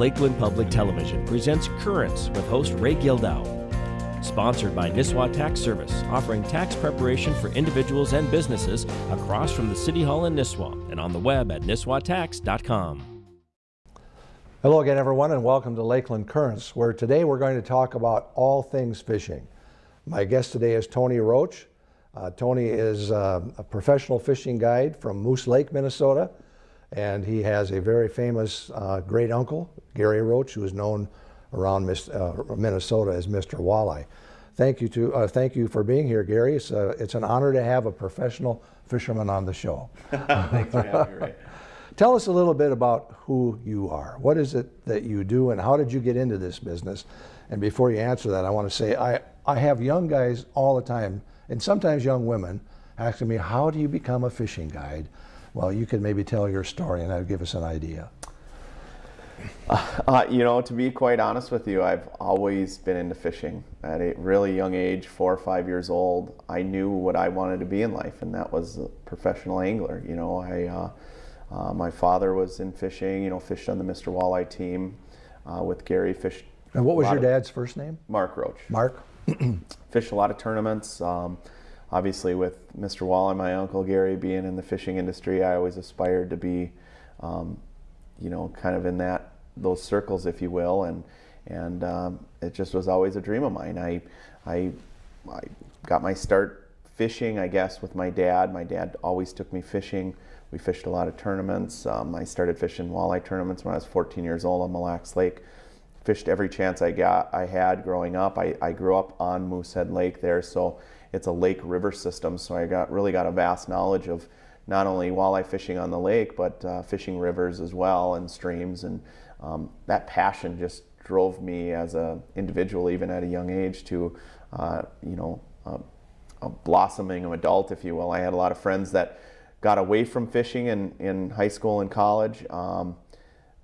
Lakeland Public Television presents Currents with host Ray Gildow. Sponsored by Nisswa Tax Service, offering tax preparation for individuals and businesses across from the City Hall in Nisswa and on the web at nisswatax.com. Hello again, everyone, and welcome to Lakeland Currents, where today we're going to talk about all things fishing. My guest today is Tony Roach. Uh, Tony is uh, a professional fishing guide from Moose Lake, Minnesota, and he has a very famous uh, great uncle, Gary Roach, who is known around uh, Minnesota as Mr. Walleye. Thank you to uh, thank you for being here, Gary. It's, uh, it's an honor to have a professional fisherman on the show. Thanks for having me, Ray. Tell us a little bit about who you are. What is it that you do and how did you get into this business? And before you answer that, I want to say I, I have young guys all the time, and sometimes young women, asking me, how do you become a fishing guide? Well, you could maybe tell your story and that would give us an idea. Uh, you know, to be quite honest with you, I've always been into fishing. At a really young age, four or five years old, I knew what I wanted to be in life, and that was a professional angler. You know, I uh, uh, my father was in fishing, you know, fished on the Mr. Walleye team uh, with Gary. Fished. And what was your dad's first name? Mark Roach. Mark. fished a lot of tournaments. Um, obviously, with Mr. Walleye, my uncle Gary being in the fishing industry, I always aspired to be, um, you know, kind of in that those circles, if you will, and and um, it just was always a dream of mine. I, I, I got my start fishing, I guess, with my dad. My dad always took me fishing. We fished a lot of tournaments. Um, I started fishing walleye tournaments when I was 14 years old on Mille Lacs Lake. Fished every chance I got, I had growing up. I, I grew up on Moosehead Lake there, so it's a lake river system. So I got really got a vast knowledge of not only walleye fishing on the lake, but uh, fishing rivers as well and streams. And um, that passion just drove me as an individual, even at a young age, to uh, you know uh, a blossoming adult, if you will. I had a lot of friends that got away from fishing in, in high school and college. Um,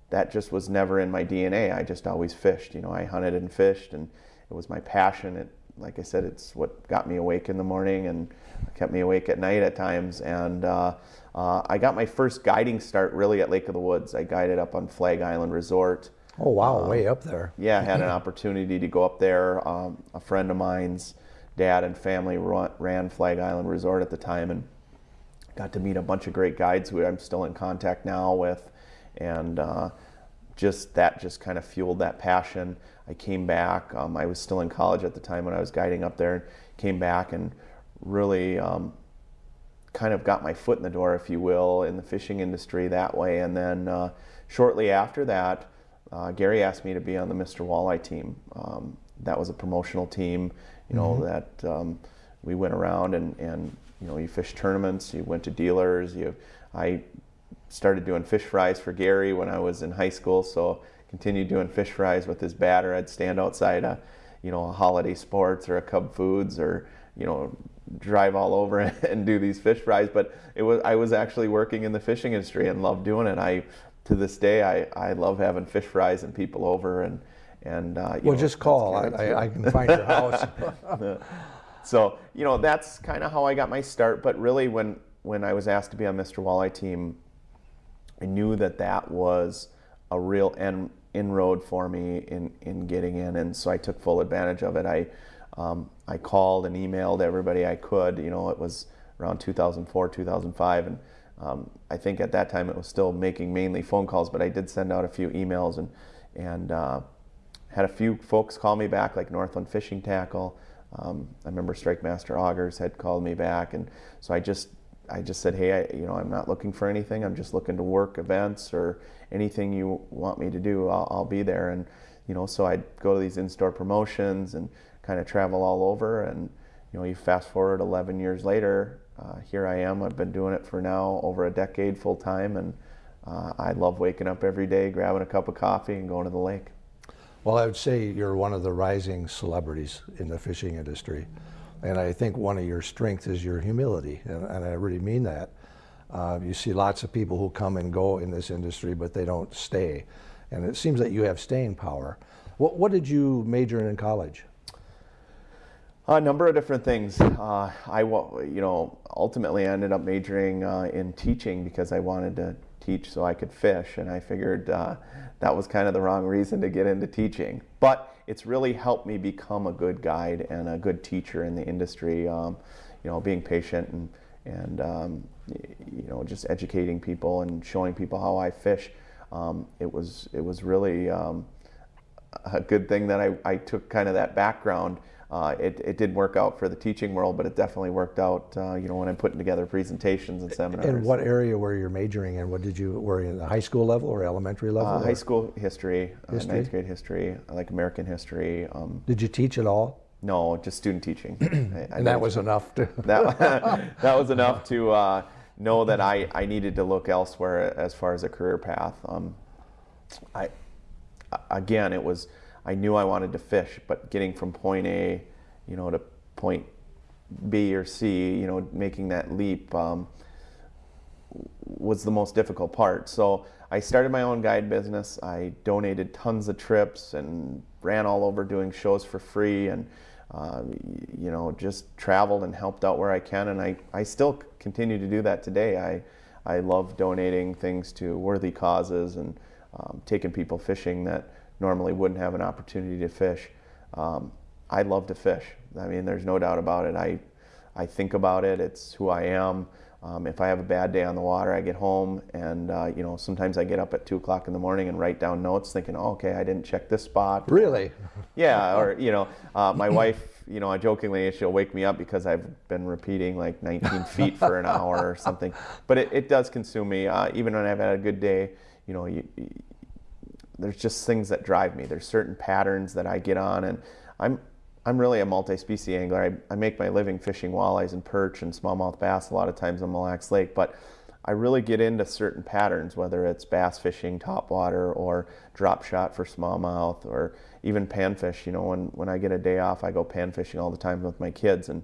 that just was never in my DNA. I just always fished. You know, I hunted and fished, and it was my passion. It, like I said, it's what got me awake in the morning and kept me awake at night at times. And uh, uh, I got my first guiding start really at Lake of the Woods. I guided up on Flag Island Resort. Oh wow, um, way up there. Yeah, I had an opportunity to go up there. Um, a friend of mine's dad and family ran Flag Island Resort at the time, and got to meet a bunch of great guides who I'm still in contact now with, and uh, just that just kind of fueled that passion. I came back. Um, I was still in college at the time when I was guiding up there. And came back and really um, kind of got my foot in the door, if you will, in the fishing industry that way. And then uh, shortly after that, uh, Gary asked me to be on the Mr. Walleye team. Um, that was a promotional team, you know, mm -hmm. that um, we went around and, and you know, you fish tournaments, you went to dealers. You, I started doing fish fries for Gary when I was in high school, so continued doing fish fries with his batter. I'd stand outside a, you know, a Holiday Sports or a Cub Foods or, you know, drive all over and do these fish fries. But it was I was actually working in the fishing industry and loved doing it. I to this day I, I love having fish fries and people over and and uh, well know, just call I, I, I, can find your house. So, you know, that's kind of how I got my start. But really, when, when I was asked to be on Mr. Walleye team, I knew that that was a real inroad for me in, in getting in. And so I took full advantage of it. I, um, I called and emailed everybody I could. You know, it was around 2004, 2005. And um, I think at that time it was still making mainly phone calls, but I did send out a few emails and, and uh, had a few folks call me back, like Northland Fishing Tackle. Um, I remember StrikeMaster Augers had called me back, and so I just I just said, hey, I, you know, I'm not looking for anything. I'm just looking to work events or anything you want me to do. I'll, I'll be there, and you know, so I'd go to these in-store promotions and kind of travel all over. And you know, you fast forward 11 years later, uh, here I am. I've been doing it for now over a decade full time, and uh, I love waking up every day, grabbing a cup of coffee, and going to the lake. Well, I would say you're one of the rising celebrities in the fishing industry. And I think one of your strengths is your humility, and, and I really mean that. Uh, you see lots of people who come and go in this industry, but they don't stay. And it seems that you have staying power. What, what did you major in in college? A number of different things. Uh, I, you know, ultimately I ended up majoring uh, in teaching because I wanted to teach so I could fish, and I figured uh, that was kind of the wrong reason to get into teaching. But it's really helped me become a good guide and a good teacher in the industry. Um, you know, being patient and and um, you know just educating people and showing people how I fish. Um, it was it was really um, a good thing that I, I took kind of that background uh, it, it did work out for the teaching world, but it definitely worked out, uh, you know, when I'm putting together presentations and seminars. And what area were you majoring in? What did you, were you in the high school level or elementary level? Uh, or? high school history, History? Uh, ninth grade history, like American history. Um, Did you teach at all? no, just student teaching. I- I And that was enough to, that, that was enough to uh, know that I, I needed to look elsewhere as far as a career path. Um, I again, it was I knew I wanted to fish, but getting from point A, you know, to point B or C, you know, making that leap um, was the most difficult part. So I started my own guide business. I donated tons of trips and ran all over doing shows for free and uh, you know just traveled and helped out where I can and I, I still continue to do that today. I I love donating things to worthy causes and um, taking people fishing that normally wouldn't have an opportunity to fish. Um, I love to fish. I mean, there's no doubt about it. I I think about it. It's who I am. Um, if I have a bad day on the water, I get home and uh, you know sometimes I get up at two o'clock in the morning and write down notes, thinking, oh, okay, I didn't check this spot. really? Yeah, or you know, uh, my wife, you know, jokingly she'll wake me up because I've been repeating like 19 feet for an hour or something. But it, it does consume me. Uh, even when I've had a good day, you know, you, there's just things that drive me. There's certain patterns that I get on, and I'm I'm really a multi-species angler. I, I make my living fishing walleyes and perch and smallmouth bass a lot of times on Mille Lacs Lake, but I really get into certain patterns, whether it's bass fishing, topwater, or drop shot for smallmouth, or even panfish. You know, when, when I get a day off, I go pan fishing all the time with my kids, and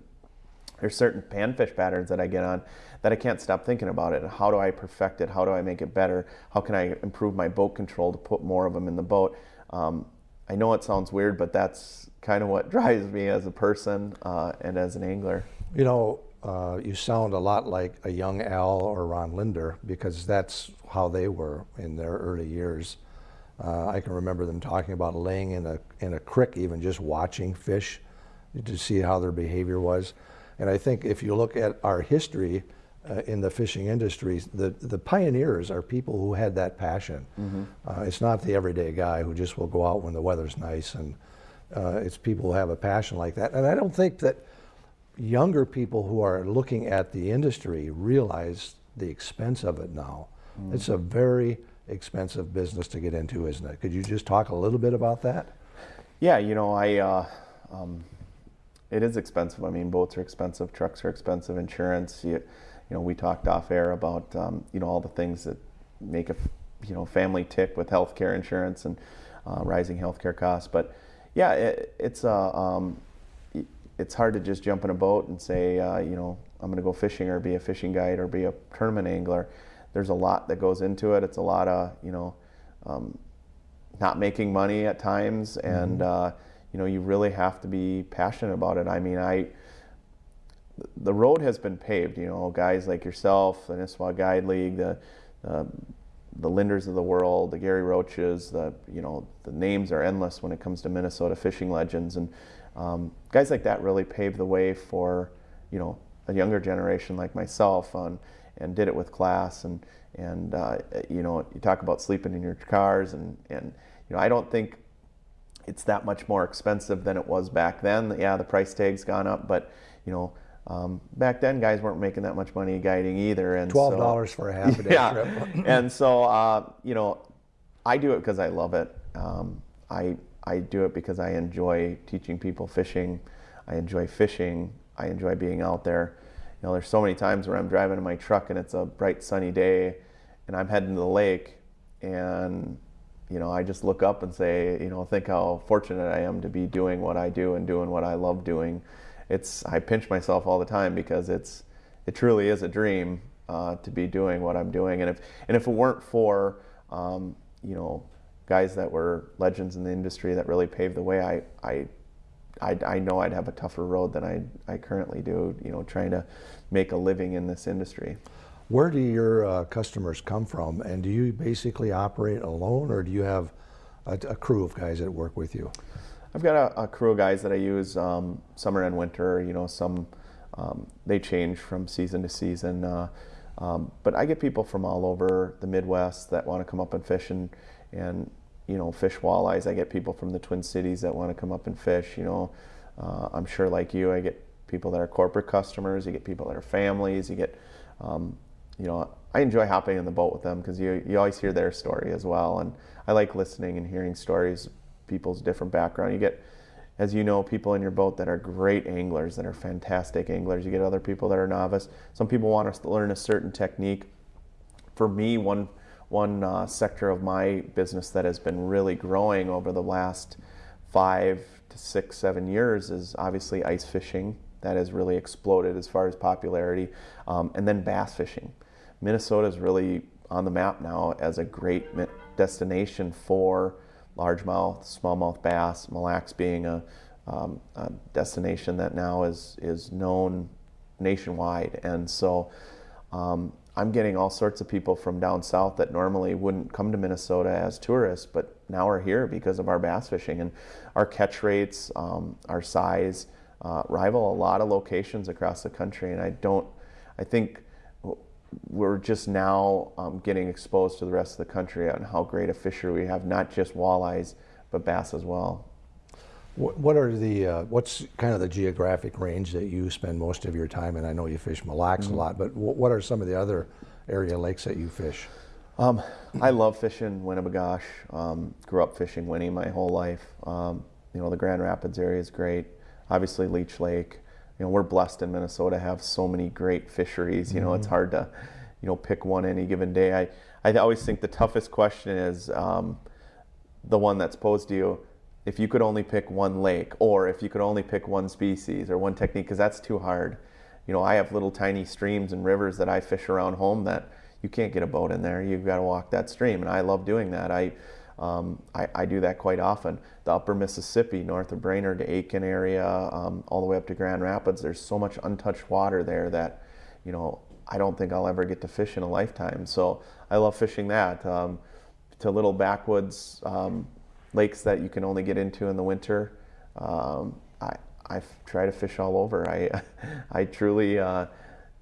there's certain panfish patterns that I get on that I can't stop thinking about it. How do I perfect it? How do I make it better? How can I improve my boat control to put more of them in the boat? Um, I know it sounds weird, but that's kind of what drives me as a person uh, and as an angler. You know, uh, you sound a lot like a young Al or Ron Lindner because that's how they were in their early years. Uh, I can remember them talking about laying in a in a creek, even just watching fish to see how their behavior was. And I think if you look at our history uh, in the fishing industry, the the pioneers are people who had that passion. Uh, it's not the everyday guy who just will go out when the weather's nice, and uh, it's people who have a passion like that. And I don't think that younger people who are looking at the industry realize the expense of it now. It's a very expensive business to get into, isn't it? Could you just talk a little bit about that? Yeah, you know, I uh, um, it is expensive. I mean, boats are expensive, trucks are expensive, insurance. You, you know, we talked off air about um, you know all the things that make a you know family tick with healthcare insurance and uh, rising healthcare costs. But yeah, it, it's uh, um, it's hard to just jump in a boat and say uh, you know I'm going to go fishing or be a fishing guide or be a tournament angler. There's a lot that goes into it. It's a lot of you know. Um, not making money at times, and uh, you know you really have to be passionate about it. I mean, I the road has been paved. You know, guys like yourself, the Nisswa Guide League, the uh, the Lindners of the world, the Gary Roaches, the you know the names are endless when it comes to Minnesota fishing legends, and um, guys like that really paved the way for you know a younger generation like myself on and did it with class and and uh, you know you talk about sleeping in your cars and and you know I don't think it's that much more expensive than it was back then. Yeah, the price tag's gone up, but you know um, back then guys weren't making that much money guiding either. And Twelve so- dollars for a half a day yeah. trip. and so uh, you know, I do it because I love it. Um, I I do it because I enjoy teaching people fishing. I enjoy fishing. I enjoy being out there. You know, there's so many times where I'm driving in my truck and it's a bright sunny day, and I'm heading to the lake, and you know, I just look up and say, you know, think how fortunate I am to be doing what I do and doing what I love doing. It's I pinch myself all the time because it's it truly is a dream uh, to be doing what I'm doing. And if and if it weren't for um, you know guys that were legends in the industry that really paved the way, I I I, I know I'd have a tougher road than I I currently do. You know, trying to make a living in this industry. Where do your uh, customers come from, and do you basically operate alone, or do you have a, a crew of guys that work with you? I've got a, a crew of guys that I use um, summer and winter. You know, some um, they change from season to season, uh, um, but I get people from all over the Midwest that want to come up and fish and and you know fish walleyes. I get people from the Twin Cities that want to come up and fish. You know, uh, I'm sure like you, I get people that are corporate customers. You get people that are families. You get um, you know, I enjoy hopping in the boat with them because you, you always hear their story as well. And I like listening and hearing stories, people's different background. You get, as you know, people in your boat that are great anglers, that are fantastic anglers. You get other people that are novice. Some people want to learn a certain technique. For me, one, one uh, sector of my business that has been really growing over the last five to six, seven years is obviously ice fishing. That has really exploded as far as popularity. Um, and then bass fishing. Minnesota is really on the map now as a great destination for largemouth, smallmouth bass, Mille Lacs being a, um, a, destination that now is, is known nationwide. And so um, I'm getting all sorts of people from down south that normally wouldn't come to Minnesota as tourists, but now are here because of our bass fishing. And our catch rates, um, our size, uh, rival a lot of locations across the country. And I don't, I think we're just now um, getting exposed to the rest of the country on how great a fishery we have, not just walleyes, but bass as well. What are the, uh, what's kind of the geographic range that you spend most of your time in? I know you fish Mille Lacs mm -hmm. a lot, but what are some of the other area lakes that you fish? Um, I love fishing Winnibigosh. Um, grew up fishing Winnie my whole life. Um, you know, the Grand Rapids area is great. Obviously Leech Lake you know, we're blessed in Minnesota to have so many great fisheries. You know, mm-hmm. it's hard to, you know, pick one any given day. I, I always think the toughest question is um, the one that's posed to you. If you could only pick one lake, or if you could only pick one species or one technique, because that's too hard. You know, I have little tiny streams and rivers that I fish around home that you can't get a boat in there. You've got to walk that stream, and I love doing that. I um, I, I, do that quite often. The upper Mississippi, north of Brainerd to Aitkin area, um, all the way up to Grand Rapids, there's so much untouched water there that, you know, I don't think I'll ever get to fish in a lifetime. So I love fishing that. Um, to little backwoods um, lakes that you can only get into in the winter. Um, I, I try to fish all over. I, I truly, uh,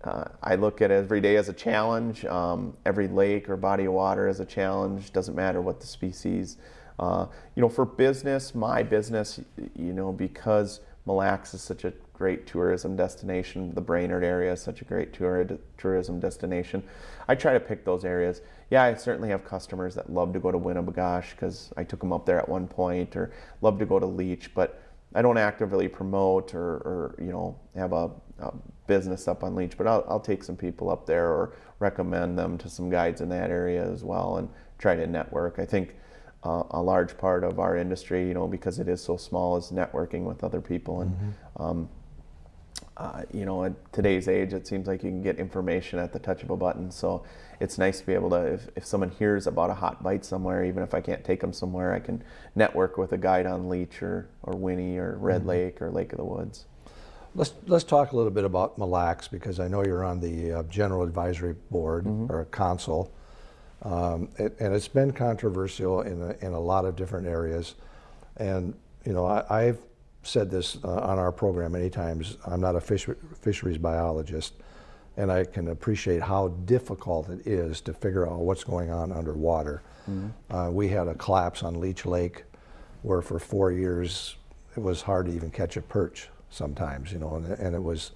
uh, I look at every day as a challenge. Um, every lake or body of water as a challenge. Doesn't matter what the species. Uh, you know, for business, my business, you know, because Mille Lacs is such a great tourism destination, the Brainerd area is such a great tour, tourism destination. I try to pick those areas. Yeah, I certainly have customers that love to go to Winnibigosh because I took them up there at one point, or love to go to Leech, but I don't actively promote or, or you know have a, a, business up on Leech, but I'll, I'll take some people up there or recommend them to some guides in that area as well and try to network. I think uh, a large part of our industry, you know, because it is so small, is networking with other people. And mm-hmm. um, uh, you know, at today's age, it seems like you can get information at the touch of a button. So it's nice to be able to, if, if someone hears about a hot bite somewhere, even if I can't take them somewhere, I can network with a guide on Leech or, or Winnie or Red mm-hmm. Lake or Lake of the Woods. Let's, let's talk a little bit about Mille Lacs because I know you're on the uh, General Advisory Board mm -hmm. or Council. Um, it, and it's been controversial in a, in a lot of different areas. And, you know, I, have said this uh, on our program many times. I'm not a fish, fisheries biologist, and I can appreciate how difficult it is to figure out what's going on underwater. Mm -hmm. uh, we had a collapse on Leech Lake where for four years it was hard to even catch a perch sometimes, you know, and, and it was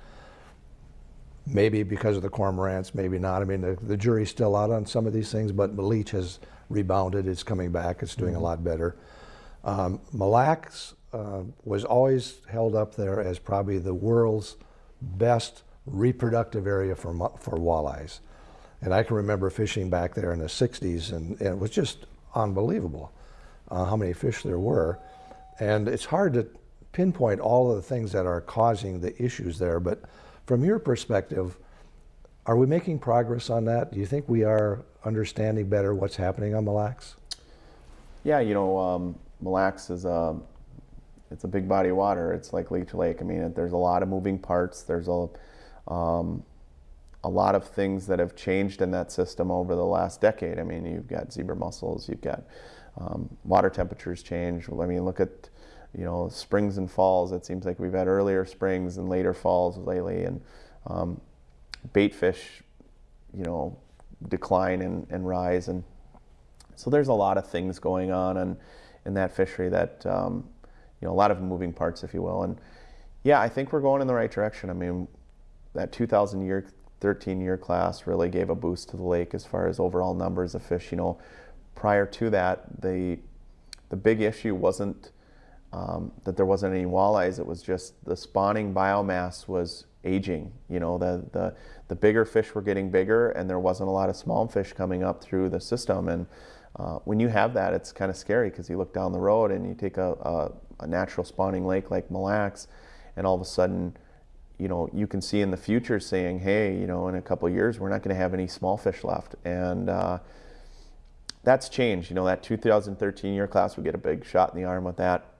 maybe because of the cormorants, maybe not. I mean, the, the jury's still out on some of these things, but Leech has rebounded. It's coming back. It's doing mm -hmm. a mm-hmm. lot better. Um, Mille Lacs uh, was always held up there as probably the world's best reproductive area for, for walleyes. And I can remember fishing back there in the 60s, and, and it was just unbelievable uh, how many fish there were. And it's hard to pinpoint all of the things that are causing the issues there, but from your perspective, are we making progress on that? Do you think we are understanding better what's happening on Mille Lacs? Yeah, you know, um, Mille Lacs is a, it's a big body of water. It's like Leech Lake. I mean, there's a lot of moving parts. There's a, um, a lot of things that have changed in that system over the last decade. I mean, you've got zebra mussels, you've got um, water temperatures change. I mean, look at you know springs and falls. It seems like we've had earlier springs and later falls lately, and um, bait fish, you know, decline and, and rise, and so there's a lot of things going on and in that fishery that um, you know a lot of moving parts, if you will, and yeah, I think we're going in the right direction. I mean, that 2000 year 13 year class really gave a boost to the lake as far as overall numbers of fish. You know, prior to that, the the big issue wasn't um, that there wasn't any walleyes. It was just the spawning biomass was aging. You know, the the the bigger fish were getting bigger, and there wasn't a lot of small fish coming up through the system. And uh, when you have that, it's kind of scary because you look down the road and you take a, a, a natural spawning lake like Mille Lacs, and all of a sudden you know, you can see in the future saying, hey, you know, in a couple years, we're not going to have any small fish left. And uh, that's changed. You know, that 2013 year class, we get a big shot in the arm with that.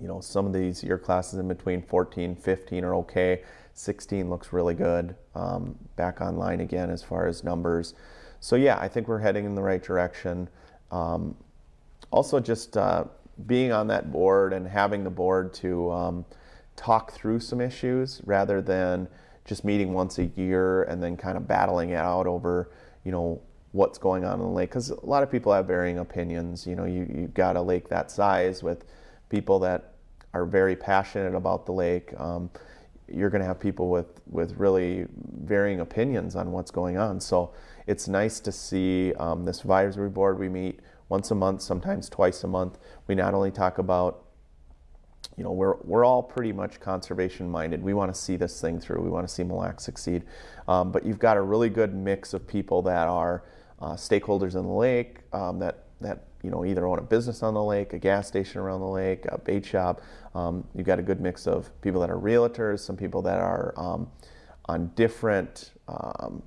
You know, some of these year classes in between 14, 15 are okay. 16 looks really good. Um, back online again as far as numbers. So yeah, I think we're heading in the right direction. Um, also, just uh, being on that board and having the board to um, talk through some issues rather than just meeting once a year and then kind of battling it out over, you know, what's going on in the lake. Because a lot of people have varying opinions. You know, you, you've got a lake that size with people that are very passionate about the lake. Um, you're going to have people with, with really varying opinions on what's going on. So it's nice to see um, this advisory board. We meet once a month, sometimes twice a month. We not only talk about you know, we're, we're all pretty much conservation minded. We want to see this thing through. We want to see Mille Lacs succeed. Um, but you've got a really good mix of people that are uh, stakeholders in the lake, um, that, that you know, either own a business on the lake, a gas station around the lake, a bait shop. Um, you've got a good mix of people that are realtors, some people that are um, on different um,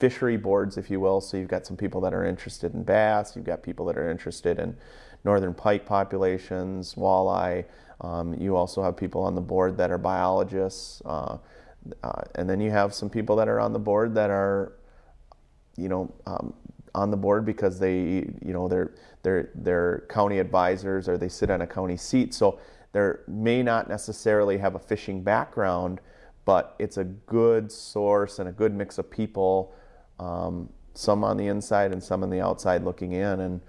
fishery boards, if you will. So you've got some people that are interested in bass, you've got people that are interested in northern pike populations, walleye. Um, you also have people on the board that are biologists, uh, uh, and then you have some people that are on the board that are, you know, um, on the board because they, you know, they're they're they're county advisors or they sit on a county seat. So they may not necessarily have a fishing background, but it's a good source and a good mix of people. Um, some on the inside and some on the outside looking in, and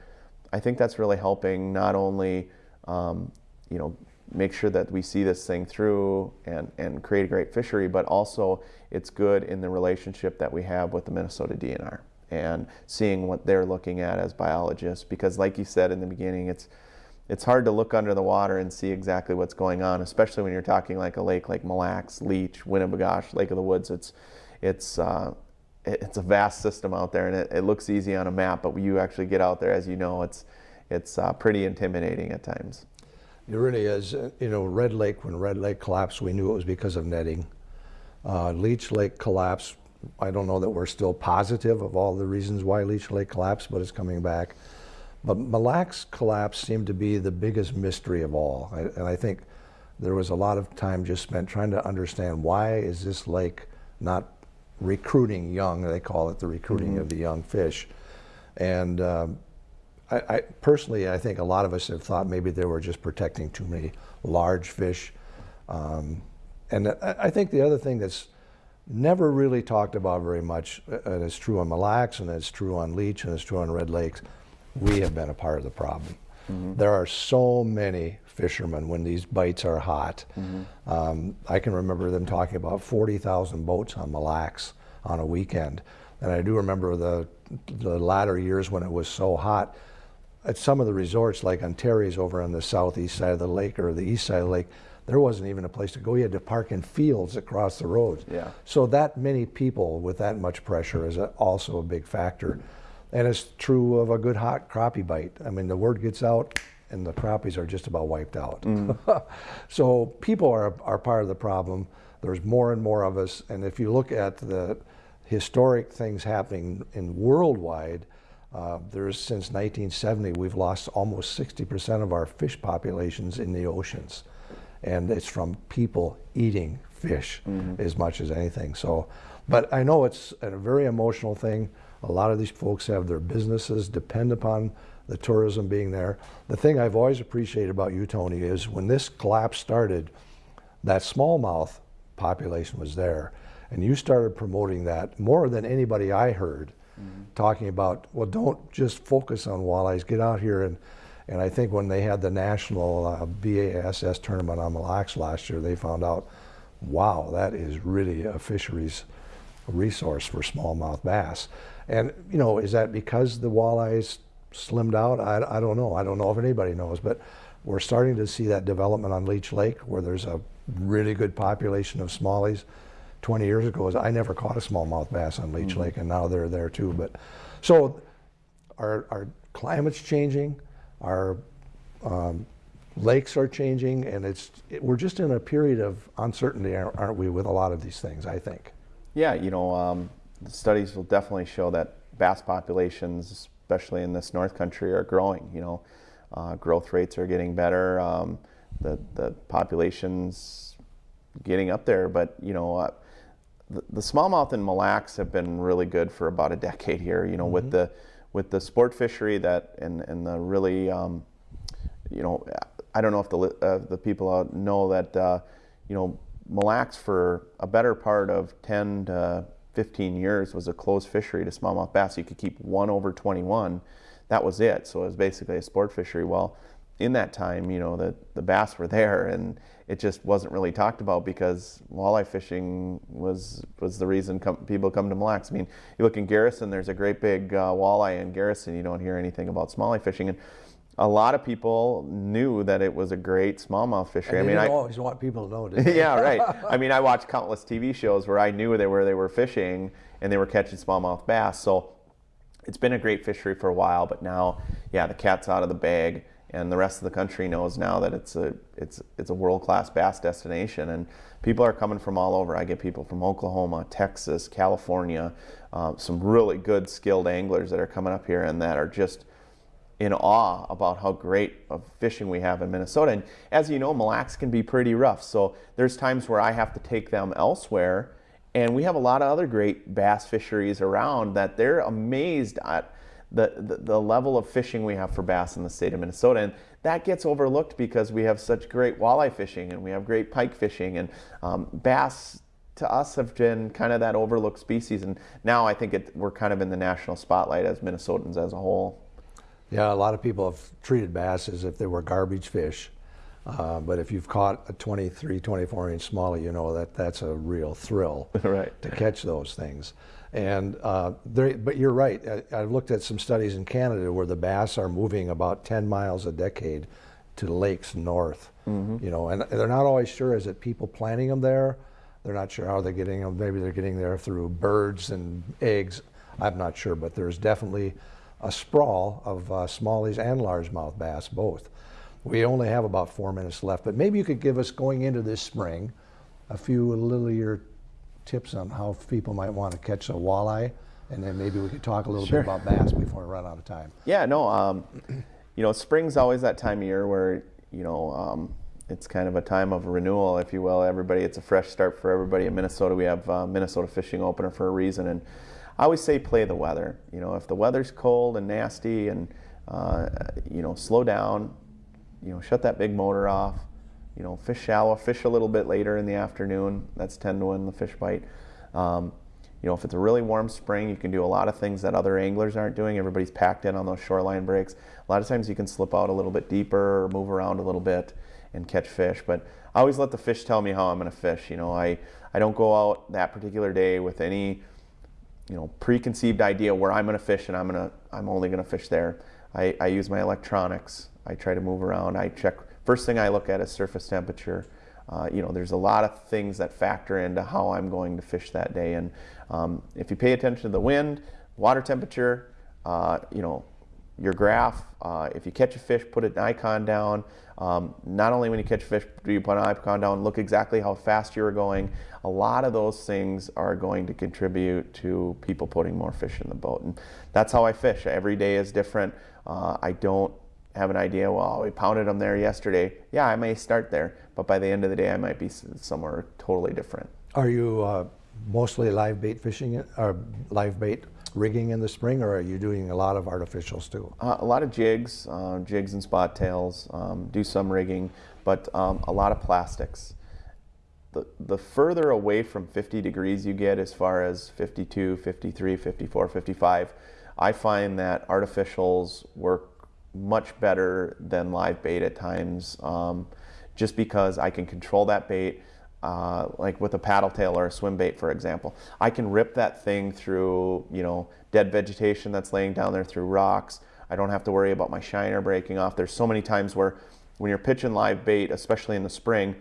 I think that's really helping not only, um, you know, make sure that we see this thing through and, and create a great fishery, but also it's good in the relationship that we have with the Minnesota DNR and seeing what they're looking at as biologists. Because like you said in the beginning, it's, it's hard to look under the water and see exactly what's going on, especially when you're talking like a lake like Mille Lacs, Leech, Winnibigosh, Lake of the Woods. It's, it's, uh, it's a vast system out there and it, it, looks easy on a map, but you actually get out there, as you know, it's, it's uh, pretty intimidating at times. It really is. Uh, you know, Red Lake, when Red Lake collapsed, we knew it was because of netting. Uh, Leech Lake collapsed. I don't know that we're still positive of all the reasons why Leech Lake collapsed, but it's coming back. But Mille Lacs collapse seemed to be the biggest mystery of all. I, and I think there was a lot of time just spent trying to understand why is this lake not recruiting young, they call it the recruiting mm -hmm. of the young fish. And um, I, I, personally, I think a lot of us have thought maybe they were just protecting too many large fish. Um, and I, I, think the other thing that's never really talked about very much, uh, and it's true on Mille Lacs, and it's true on Leech, and it's true on Red Lakes, we have been a part of the problem. Mm -hmm. There are so many fishermen when these bites are hot. Mm -hmm. um, I can remember them talking about 40,000 boats on Mille Lacs on a weekend. And I do remember the, the latter years when it was so hot, at some of the resorts, like on Terry's over on the southeast side of the lake or the east side of the lake, there wasn't even a place to go. You had to park in fields across the roads. Yeah. So that many people with that much pressure is a, also a big factor. And it's true of a good hot crappie bite. I mean, the word gets out and the crappies are just about wiped out. Mm. so people are, are part of the problem. There's more and more of us. And if you look at the historic things happening in worldwide, uh, there's since 1970, we've lost almost 60% of our fish populations in the oceans. And it's from people eating fish mm -hmm. as much as anything. So But I know it's a very emotional thing. A lot of these folks have their businesses depend upon the tourism being there. The thing I've always appreciated about you, Tony, is when this collapse started, that smallmouth population was there. And you started promoting that more than anybody I heard, mm-hmm. talking about, well, don't just focus on walleyes, get out here. And, and I think when they had the national uh, BASS tournament on Mille Lacs last year, they found out, wow, that is really a fisheries resource for smallmouth bass. And, you know, is that because the walleyes slimmed out? I, I don't know. I don't know if anybody knows, but we're starting to see that development on Leech Lake where there's a really good population of smallies. 20 years ago, I never caught a smallmouth bass on Leech mm -hmm. Lake, and now they're there too. But so our, our climate's changing, our um, lakes are changing, and it's it, we're just in a period of uncertainty, aren't we, with a lot of these things? I think. Yeah, you know, um, the studies will definitely show that bass populations, especially in this North Country, are growing. You know, uh, growth rates are getting better. Um, the the populations getting up there, but you know. Uh, the, the smallmouth and Mille Lacs have been really good for about a decade here. You know, mm -hmm. with mm-hmm. the with the sport fishery that and and the really, um, you know, I don't know if the uh, the people know that, uh, you know, Mille Lacs for a better part of 10 to 15 years was a closed fishery to smallmouth bass. You could keep one over 21. That was it. So it was basically a sport fishery. Well, in that time, you know, the, the bass were there and it just wasn't really talked about because walleye fishing was was the reason come, people come to Mille Lacs. I mean, you look in Garrison, there's a great big uh, walleye in Garrison. You don't hear anything about smallie fishing. And a lot of people knew that it was a great smallmouth fishery. I mean, I always want people to know it. yeah, right. I mean, I watched countless TV shows where I knew they were they were fishing and they were catching smallmouth bass. So it's been a great fishery for a while, but now, yeah, the cat's out of the bag, and the rest of the country knows now that it's a it's it's a world class bass destination, and people are coming from all over. I get people from Oklahoma, Texas, California, uh, some really good skilled anglers that are coming up here and that are just in awe about how great of fishing we have in Minnesota. And as you know, Mille Lacs can be pretty rough. So there's times where I have to take them elsewhere. And we have a lot of other great bass fisheries around that they're amazed at the, the, the, level of fishing we have for bass in the state of Minnesota. And that gets overlooked because we have such great walleye fishing and we have great pike fishing. And um, bass to us have been kind of that overlooked species. And now I think it, we're kind of in the national spotlight as Minnesotans as a whole. Yeah, a lot of people have treated bass as if they were garbage fish. Uh, but if you've caught a 23, 24 inch smallie, you know that that's a real thrill right. to catch those things. And uh, but you're right. I, have looked at some studies in Canada where the bass are moving about 10 miles a decade to lakes north. Mm -hmm. You know, and they're not always sure. Is it people planting them there? They're not sure how they're getting them. Maybe they're getting there through birds and eggs. I'm not sure, but there's definitely a sprawl of uh, smallies and largemouth bass both. We only have about four minutes left, but maybe you could give us, going into this spring, a few little your tips on how people might want to catch a walleye, and then maybe we could talk a little sure. bit about bass before we run out of time. Yeah, no, um, you know, spring's always that time of year where, you know, um, it's kind of a time of renewal, if you will. Everybody, it's a fresh start for everybody in Minnesota. We have uh, Minnesota Fishing Opener for a reason, and I always say play the weather. You know, if the weather's cold and nasty and, uh, you know, slow down, you know, shut that big motor off, you know, fish shallow, fish a little bit later in the afternoon. That's 10 to win the fish bite. Um, you know, if it's a really warm spring, you can do a lot of things that other anglers aren't doing. Everybody's packed in on those shoreline breaks. A lot of times you can slip out a little bit deeper or move around a little bit and catch fish. But I always let the fish tell me how I'm going to fish. You know, I, I don't go out that particular day with any you know preconceived idea where I'm going to fish and I'm going to I'm only going to fish there. I, I use my electronics. I try to move around. I check. First thing I look at is surface temperature. Uh, you know, there's a lot of things that factor into how I'm going to fish that day. And um, if you pay attention to the wind, water temperature, uh, you know, your graph. Uh, if you catch a fish, put an icon down. Um, not only when you catch a fish do you put an icon down, look exactly how fast you're going. A lot of those things are going to contribute to people putting more fish in the boat. And that's how I fish. Every day is different. Uh, I don't have an idea, well, we pounded them there yesterday. Yeah, I may start there, but by the end of the day, I might be somewhere totally different. Are you uh, mostly live bait fishing or live bait rigging in the spring, or are you doing a lot of artificials too? Uh, a lot of jigs, uh, jigs and spot tails, um, do some rigging, but um, a lot of plastics. The, the further away from 50 degrees you get as far as 52, 53, 54, 55, I find that artificials work much better than live bait at times um, just because I can control that bait uh, like with a paddle tail or a swim bait, for example. I can rip that thing through, you know, dead vegetation that's laying down there through rocks. I don't have to worry about my shiner breaking off. There's so many times where when you're pitching live bait, especially in the spring,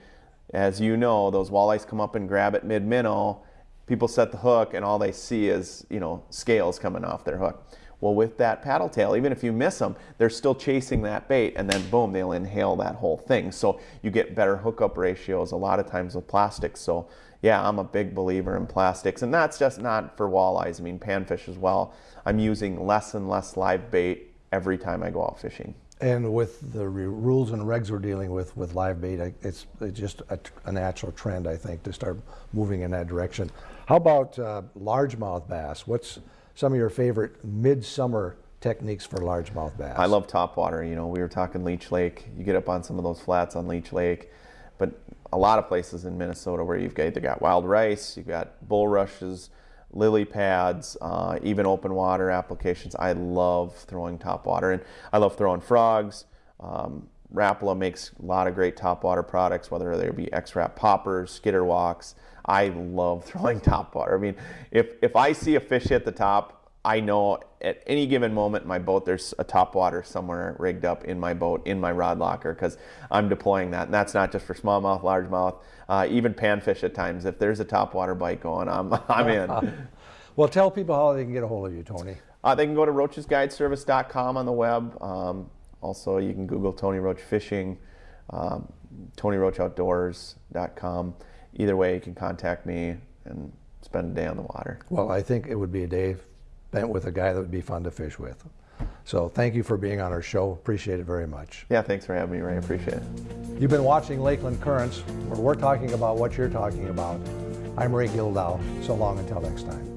as you know, those walleyes come up and grab it mid-minnow. People set the hook and all they see is, you know, scales coming off their hook. Well, with that paddle tail, even if you miss them, they're still chasing that bait and then boom, they'll inhale that whole thing. So you get better hookup ratios a lot of times with plastics. So yeah, I'm a big believer in plastics and that's just not for walleyes. I mean, panfish as well. I'm using less and less live bait every time I go out fishing. And with the rules and regs we're dealing with with live bait, it's, it's just a, a, natural trend, I think, to start moving in that direction. How about uh, largemouth bass? What's some of your favorite midsummer techniques for largemouth bass? I love topwater. You know, we were talking Leech Lake. You get up on some of those flats on Leech Lake, but a lot of places in Minnesota where you've either got wild rice, you've got bulrushes, lily pads, uh, even open water applications. I love throwing topwater, and I love throwing frogs. Um, Rapala makes a lot of great topwater products, whether they be X-Rap poppers, skitter walks. I love throwing top water. I mean, if, if I see a fish hit the top, I know at any given moment in my boat there's a top water somewhere rigged up in my boat, in my rod locker, because I'm deploying that. And that's not just for smallmouth, largemouth, uh, even panfish at times. If there's a top water bite going, I'm, I'm in. well, tell people how they can get a hold of you, Tony. Uh, they can go to roachesguideservice.com on the web. Um, also, you can Google Tony Roach Fishing, um, TonyRoachOutdoors.com either way, you can contact me and spend a day on the water. Well, I think it would be a day spent with a guy that would be fun to fish with. So thank you for being on our show. Appreciate it very much. Yeah, thanks for having me, Ray. Appreciate it. You've been watching Lakeland Currents, where we're talking about what you're talking about. I'm Ray Gildow. So long until next time.